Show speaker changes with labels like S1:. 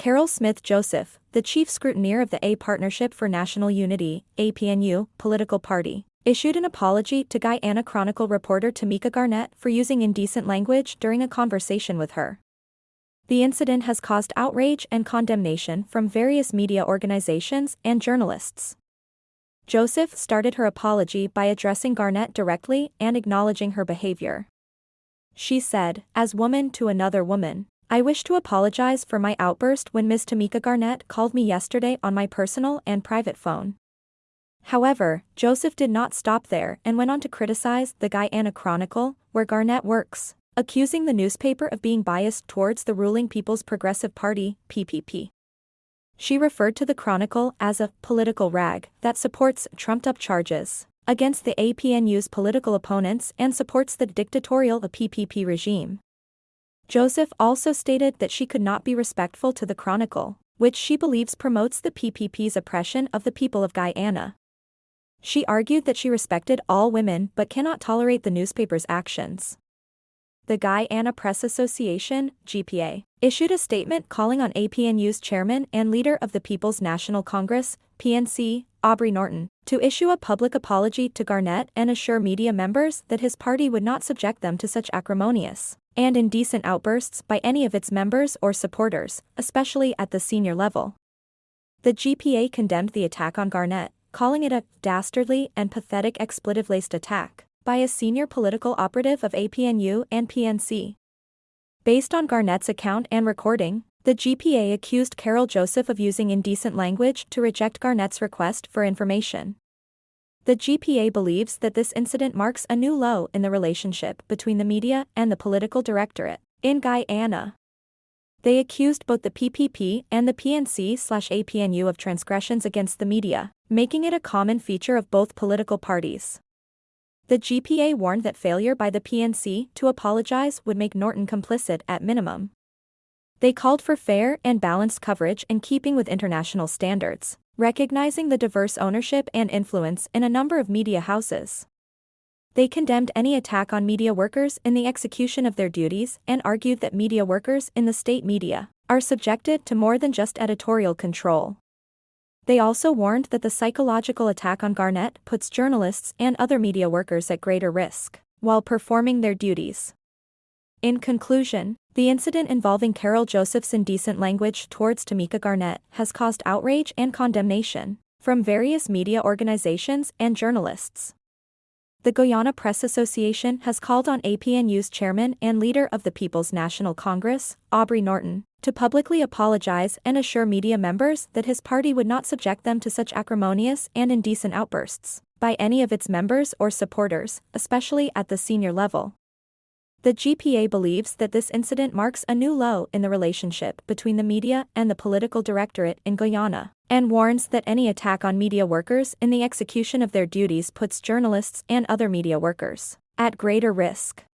S1: Carol Smith Joseph, the chief scrutineer of the A Partnership for National Unity, APNU, political party, issued an apology to Guyana Chronicle reporter Tamika Garnett for using indecent language during a conversation with her. The incident has caused outrage and condemnation from various media organizations and journalists. Joseph started her apology by addressing Garnett directly and acknowledging her behavior. She said, as woman to another woman, I wish to apologize for my outburst when Ms. Tamika Garnett called me yesterday on my personal and private phone. However, Joseph did not stop there and went on to criticize the Guyana Chronicle, where Garnett works, accusing the newspaper of being biased towards the ruling People's Progressive Party, PPP. She referred to the Chronicle as a political rag that supports trumped up charges against the APNU's political opponents and supports the dictatorial PPP regime. Joseph also stated that she could not be respectful to the Chronicle, which she believes promotes the PPP's oppression of the people of Guyana. She argued that she respected all women but cannot tolerate the newspaper's actions. The Guyana Press Association, GPA, issued a statement calling on APNU's chairman and leader of the People's National Congress, PNC, Aubrey Norton, to issue a public apology to Garnett and assure media members that his party would not subject them to such acrimonious and indecent outbursts by any of its members or supporters, especially at the senior level. The GPA condemned the attack on Garnett, calling it a dastardly and pathetic expletive-laced attack by a senior political operative of APNU and PNC. Based on Garnett's account and recording, the GPA accused Carol Joseph of using indecent language to reject Garnett's request for information. The GPA believes that this incident marks a new low in the relationship between the media and the political directorate in Guyana. They accused both the PPP and the PNC/APNU of transgressions against the media, making it a common feature of both political parties. The GPA warned that failure by the PNC to apologize would make Norton complicit at minimum. They called for fair and balanced coverage in keeping with international standards, recognizing the diverse ownership and influence in a number of media houses. They condemned any attack on media workers in the execution of their duties and argued that media workers in the state media are subjected to more than just editorial control. They also warned that the psychological attack on Garnett puts journalists and other media workers at greater risk while performing their duties. In conclusion, the incident involving Carol Joseph's indecent language towards Tamika Garnett has caused outrage and condemnation from various media organizations and journalists the Guyana Press Association has called on APNU's chairman and leader of the People's National Congress, Aubrey Norton, to publicly apologize and assure media members that his party would not subject them to such acrimonious and indecent outbursts by any of its members or supporters, especially at the senior level. The GPA believes that this incident marks a new low in the relationship between the media and the political directorate in Guyana, and warns that any attack on media workers in the execution of their duties puts journalists and other media workers at greater risk.